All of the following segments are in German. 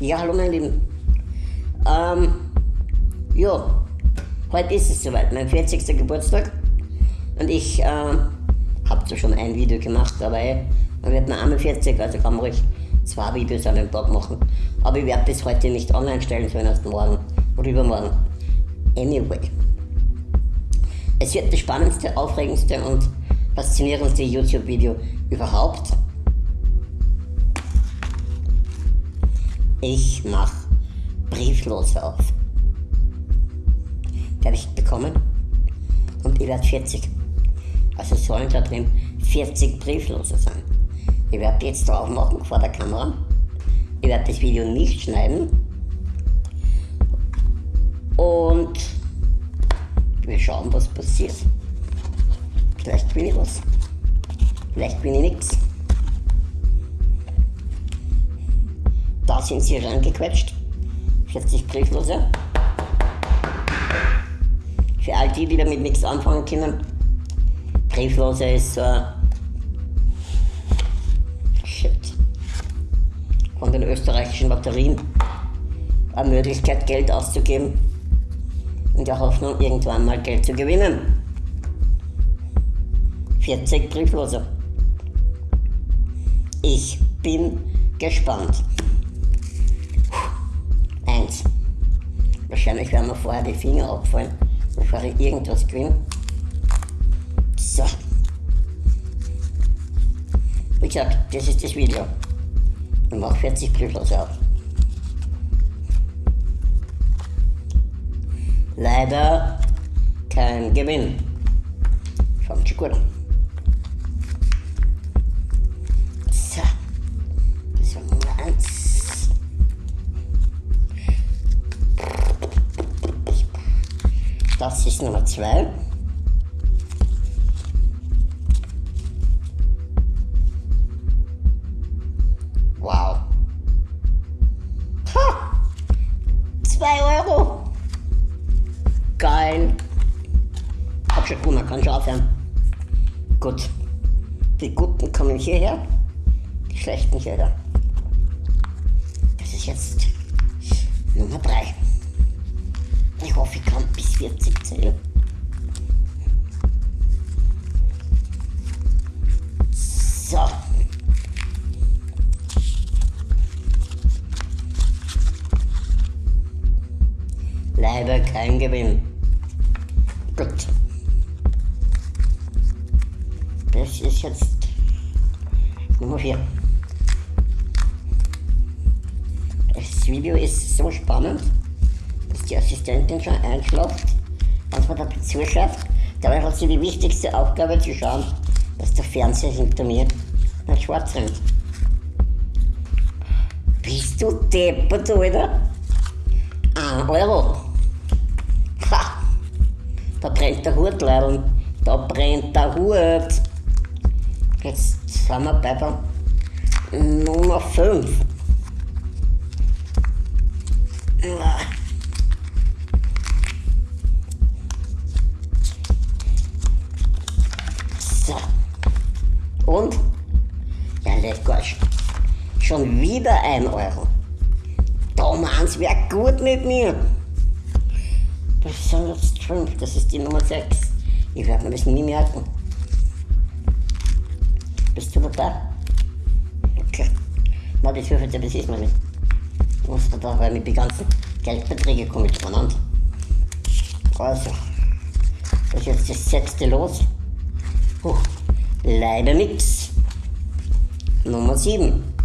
Ja, hallo meine Lieben. Ähm, ja, heute ist es soweit, mein 40. Geburtstag. Und ich äh, habe zwar schon ein Video gemacht, aber ey, man wird nur einmal 40, also kann man ruhig zwei Videos an einem Tag machen. Aber ich werde bis heute nicht online stellen, sondern erst morgen oder übermorgen. Anyway. Es wird das spannendste, aufregendste und faszinierendste YouTube-Video überhaupt. Ich mach Brieflose auf. Die habe ich bekommen und ich werde 40. Also sollen da drin 40 Brieflose sein. Ich werde jetzt drauf machen vor der Kamera. Ich werde das Video nicht schneiden. Und wir schauen, was passiert. Vielleicht bin ich was. Vielleicht bin ich nichts. Da sind sie reingequetscht. 40 Brieflose. Für all die, die damit nichts anfangen können. Brieflose ist so ein Shit. Von den österreichischen Lotterien eine Möglichkeit, Geld auszugeben. In der Hoffnung, irgendwann mal Geld zu gewinnen. 40 Brieflose. Ich bin gespannt. Wahrscheinlich werden mir vorher die Finger abfallen, bevor ich irgendwas gewinne. So. Wie gesagt, das ist das Video. Ich mache 40 Brieflose auf. Leider kein Gewinn. Fängt schon gut an. Das ist Nummer 2. Wow. Ha! 2 Euro. Geil. Hab schon man kann schon aufhören. Gut. Die Guten kommen hierher, die Schlechten hierher. Das ist jetzt Nummer 3. 40 zählen. Sie die wichtigste Aufgabe zu schauen, dass der Fernseher hinter mir nicht schwarz rennt. Bist du deppert, Alter? Ein Euro. Ha! Da brennt der Hut, Leidl. Da brennt der Hut. Jetzt sind wir bei der Nummer 5. Schon wieder ein Euro. Da meins wäre gut mit mir. Jetzt fünf, das ist die Nummer 6. Ich werde mir das nie merken. Bist du dabei? Okay. Na, das hilft ja, das ist mir nicht. Ich muss da, weil mit die ganzen Geldbeträge komme ich durcheinander. Also, das ist jetzt das sechste los. Puh, leider nix. Nummer 7.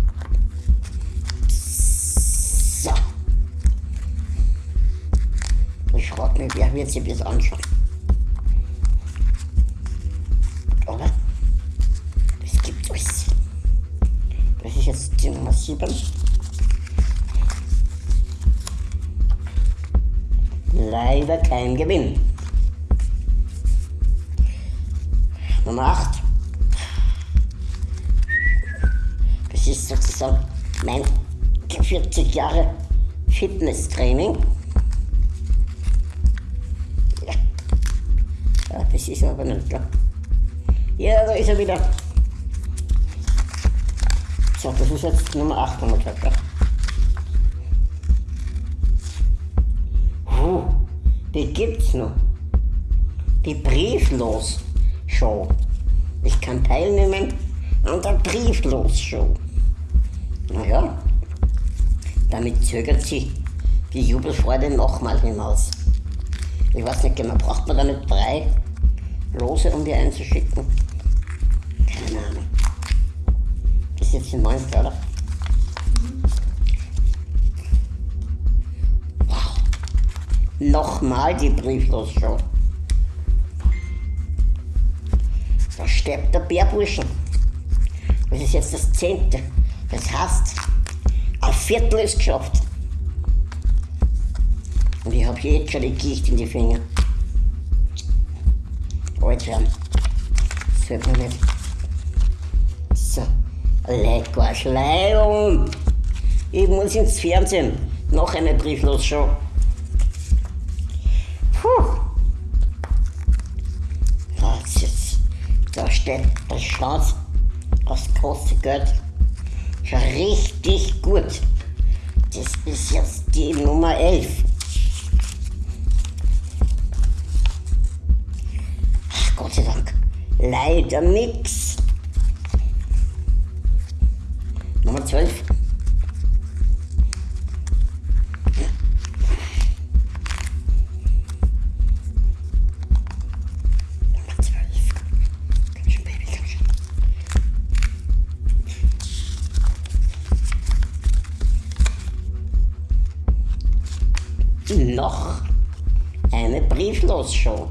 Mich, wer wird sich das anschauen? Oder? Das gibt es. Das ist jetzt die Nummer 7. Leider kein Gewinn. Nummer 8. Das ist sozusagen mein 40 Jahre Fitnesstraining. Das ist aber nicht klar. Ja, da ist er wieder. So, das ist jetzt Nummer 8 haben wir gesagt. Ja. Puh, die gibt's noch. Die Brieflos-Show. Ich kann teilnehmen an der Brieflos-Show. Naja, damit zögert sich die Jubelfreude nochmal hinaus. Ich weiß nicht genau, braucht man da nicht drei Lose, um die einzuschicken? Keine Ahnung. Das ist jetzt die neunte, oder? Wow. Nochmal die Brieflos-Show. Da stirbt der Bärburschen. Das ist jetzt das zehnte. Das heißt, ein Viertel ist geschafft. Und ich habe jetzt schon die Gicht in die Finger. Alter, das hört man nicht. So, leck was Leihung. Ich muss ins Fernsehen. Noch eine Brieflos-Show. Puh. Das ist, da steht das Chance das große Geld. Richtig gut. Das ist jetzt die Nummer 11. Leider nix. Nummer 12. Nummer 12. Komm schon, Baby, komm schon. Noch eine Brieflos-Show.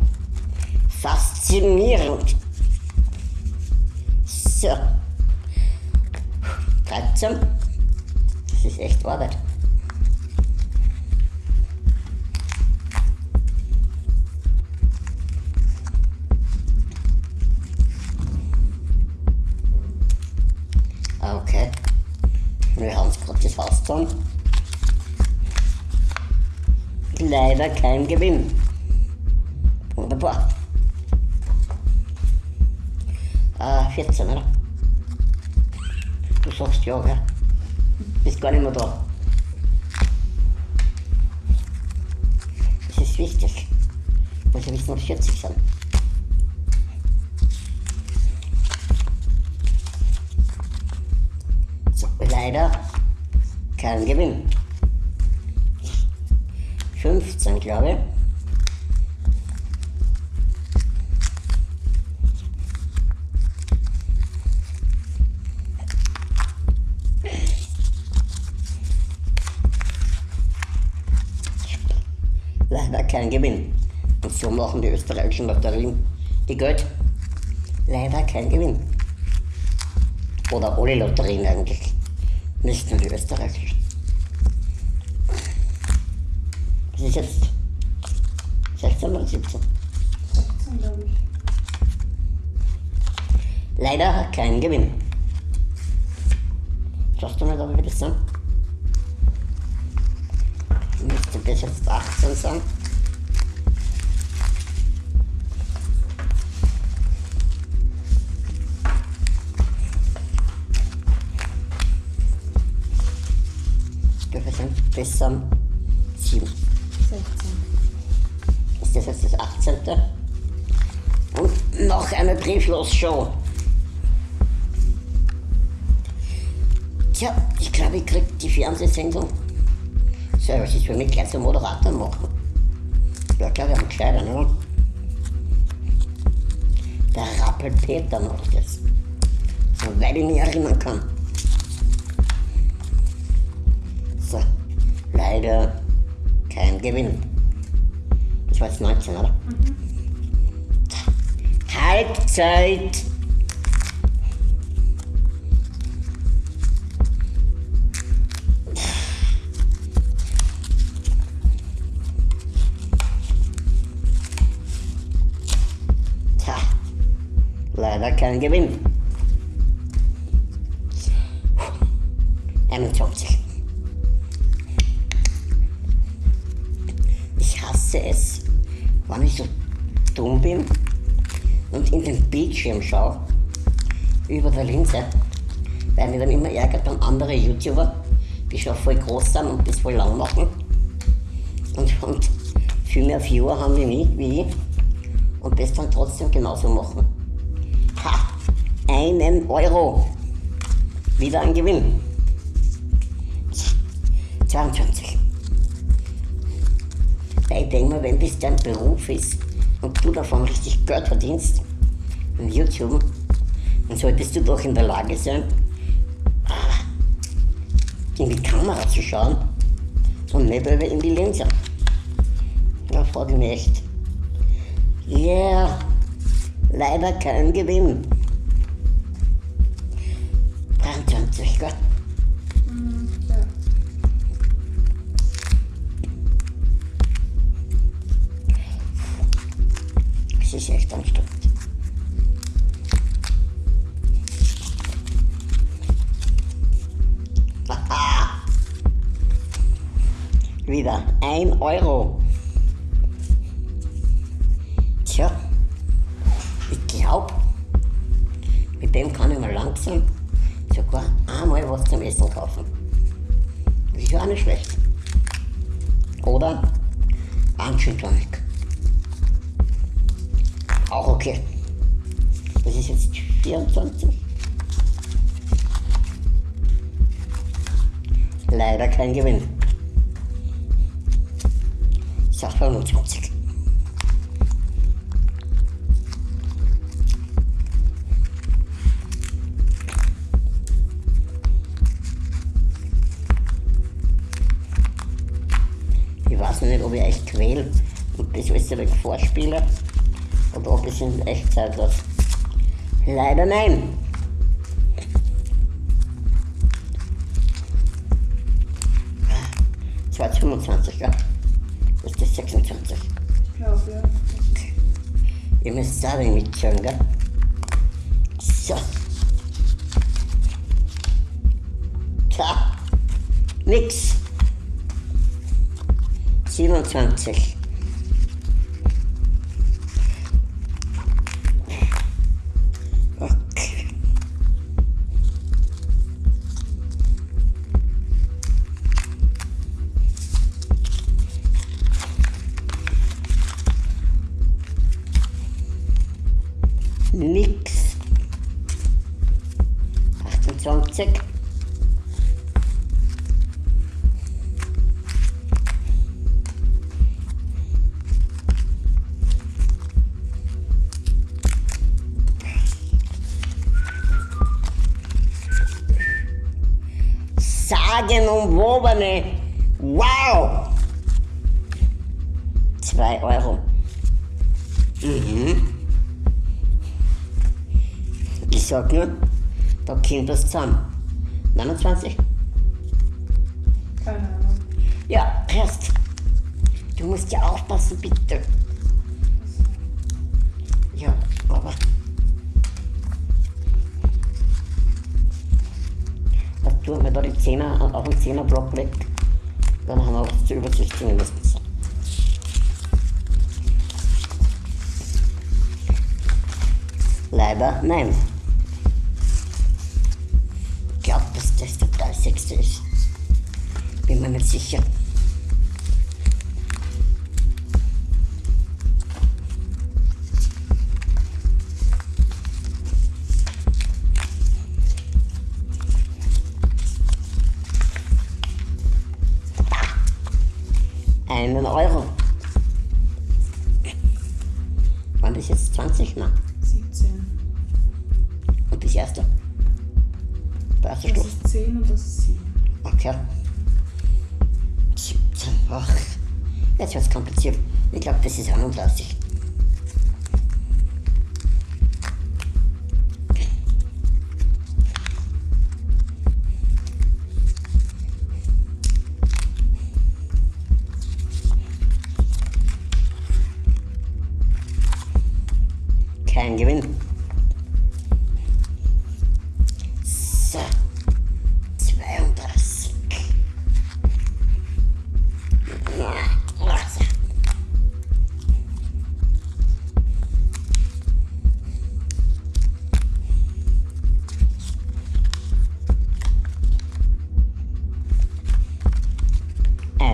Faszinierend. So. 13. Das ist echt Arbeit. Okay. Wir haben es gerade das Haus getan. Leider kein Gewinn. Wunderbar. Ah, 14, oder? Du sagst ja, gell? Bist gar nicht mehr da. Das ist wichtig. Ich muss ja wissen, ob es 40 sind. So, leider kein Gewinn. 15, glaube ich. Gewinn. Und so machen die österreichischen Lotterien die Geld. Leider kein Gewinn. Oder alle Lotterien eigentlich. Nicht nur die österreichischen. Das ist jetzt 16 oder 17. 17, glaube ich. Leider kein Gewinn. Schaust du mal, ob wir das sind? Müsste bis jetzt 18 sein. Sind bis zum 7? 16. Ist das jetzt das 18. Und noch eine Brieflos-Show. Tja, ich glaube, ich krieg die Fernsehsendung. So, was ist für mich gleich zum Moderator machen? Ja, glaube ich, am gescheiter, ne? Der Rappelpeter macht das. Soweit ich mich erinnern kann. Leider kein Gewinn. Das war jetzt 19, oder? Halbzeit. Tja, leider kein Gewinn. 21. es, wenn ich so dumm bin und in den Bildschirm schaue, über der Linse, weil mich dann immer ärgert, wenn andere YouTuber, die schon voll groß sind und das voll lang machen und, und viel mehr Viewer haben wie wie ich und das dann trotzdem genauso machen. Ha! Einen Euro! Wieder ein Gewinn. 22. Weil ich denke mir, wenn das dein Beruf ist und du davon richtig Geld verdienst, in YouTube, dann solltest du doch in der Lage sein, in die Kamera zu schauen und nicht über in die Linse. Da frage ich mich echt. Yeah, leider kein Gewinn. 23, gell? Es ist echt anstrengend. Wieder ein Euro. Tja, ich glaube, mit dem kann ich mal langsam sogar einmal was zum Essen kaufen. Das ist ja auch nicht schlecht. Oder Tonic. Auch okay. Das ist jetzt 24. Leider kein Gewinn. Ich sag 25. Ich weiß nicht, ob ich echt quäl und das alles direkt vorspiele oder ob ich in Echtzeit was. Leider nein. Das war jetzt 25, ja? Das ist das 26. Ich glaube, ja. Ihr müsst sagen mitzählen, gell? So. Tja, nix. 27. Sagenumwobene. Wow! 2 Euro. Mhm. Ich sag nur, da kommt was zusammen. 29? Keine Ahnung. Ja, hörst. Du musst ja aufpassen, bitte. Wir da die Zehner auf den Zehnerblock weg? Dann haben wir was zur Übersicht zumindest. Leider nein. Ich glaube, dass das der 30. ist. Bin mir nicht sicher.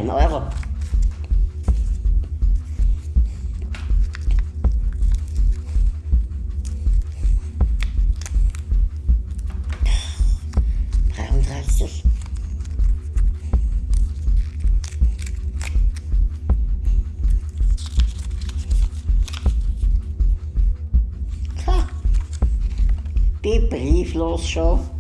ein Euro. die Brieflos schon.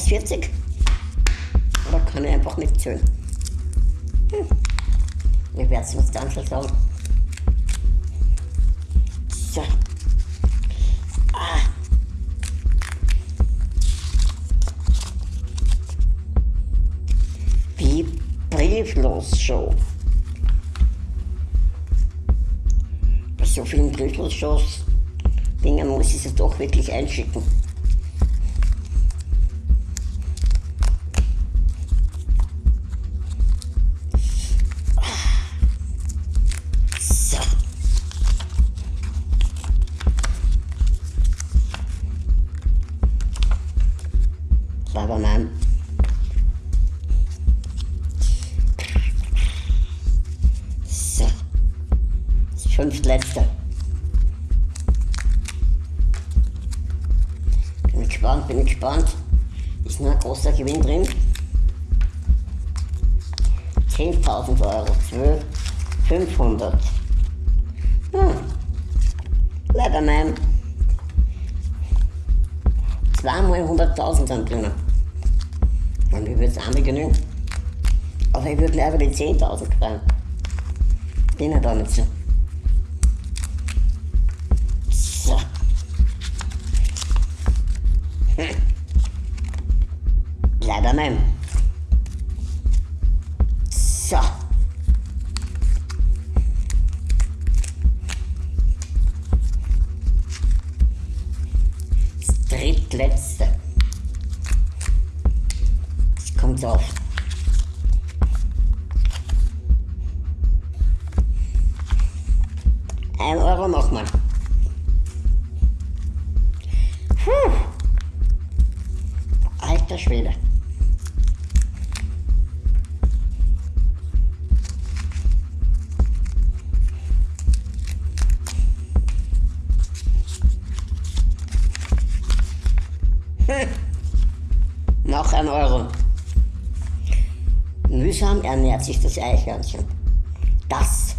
Als 40? Oder kann ich einfach nicht zählen? Hm. Ich werde es uns dann schon sagen. So. Ah. Die Brieflos-Show. Bei so vielen Brieflos-Shows Dingen muss ich es doch wirklich einschicken. Nein. So. Das fünftletzte. Bin gespannt, bin gespannt. Ist nur ein großer Gewinn drin. 10.000 Euro, 12, 500. Hm. Leider nein. Zweimal 100.000 sind drinnen. Und mir würde es einmal genügen. Aber ich würde mir einfach die 10.000 freuen. Bin ja da nicht so. So. Hm. Leider nein. Alter Schwede. Hm. Noch ein Euro. Mühsam ernährt sich das Eichhörnchen. Das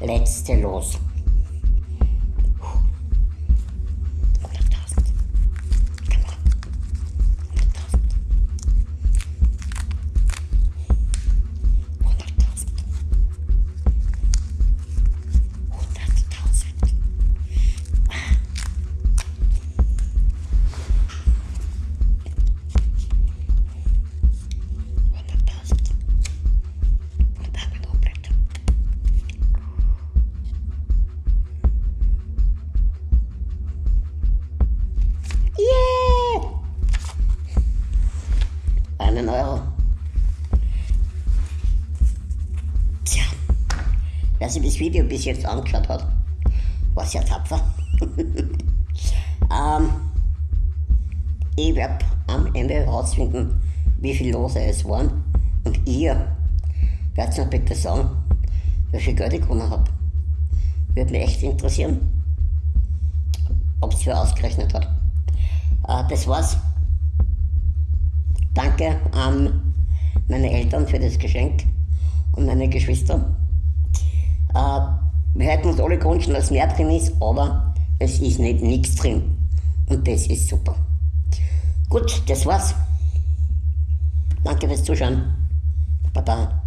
letzte Los. Wer sich das Video bis jetzt angeschaut hat, war sehr tapfer. ähm, ich werde am Ende herausfinden, wie viel Lose es waren. Und ihr werdet mir bitte sagen, wie viel Geld ich gewonnen habe. Würde mich echt interessieren, ob es wer ausgerechnet hat. Äh, das war's. Danke an meine Eltern für das Geschenk und meine Geschwister. Äh, wir hätten uns alle gewünscht, dass mehr drin ist, aber es ist nicht nichts drin. Und das ist super. Gut, das war's. Danke fürs Zuschauen. Baba.